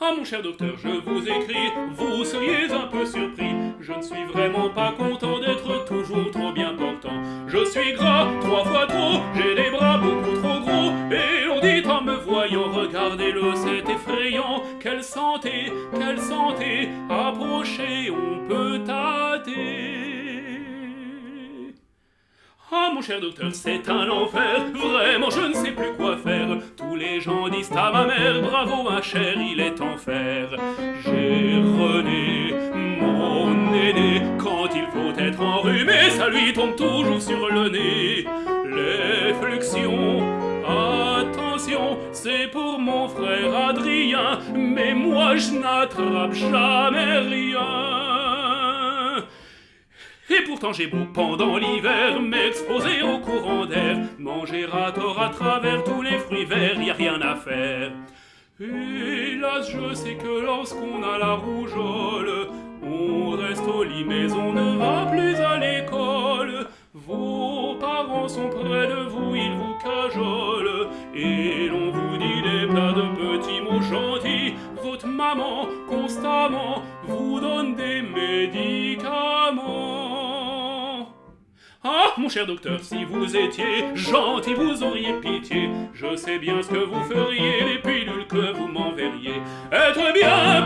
Ah mon cher docteur, je vous écris, vous seriez un peu surpris. Je ne suis vraiment pas content d'être toujours trop bien portant. Je suis gras, trois fois trop, j'ai les bras beaucoup trop gros. Et l'on dit en me voyant, regardez-le, c'est effrayant. Quelle santé, quelle santé, approchez, on peut tâter. Ah mon cher docteur, c'est un enfer, vraiment je ne sais plus quoi bravo ma chère, il est en fer. J'ai René, mon aîné, quand il faut être enrhumé, ça lui tombe toujours sur le nez. Les fluxions, attention, c'est pour mon frère Adrien, mais moi je n'attrape jamais rien. Pourtant j'ai beau pendant l'hiver m'exposer au courant d'air, manger à tort à travers tous les fruits verts, y a rien à faire. Hélas, je sais que lorsqu'on a la rougeole, on reste au lit mais on ne va plus à l'école. Vos parents sont près de vous, ils vous cajolent, et l'on vous dit des plats de petits mots gentils. Votre maman, constamment, vous mon cher docteur, si vous étiez gentil, vous auriez pitié. Je sais bien ce que vous feriez, les pilules que vous m'enverriez. Être bien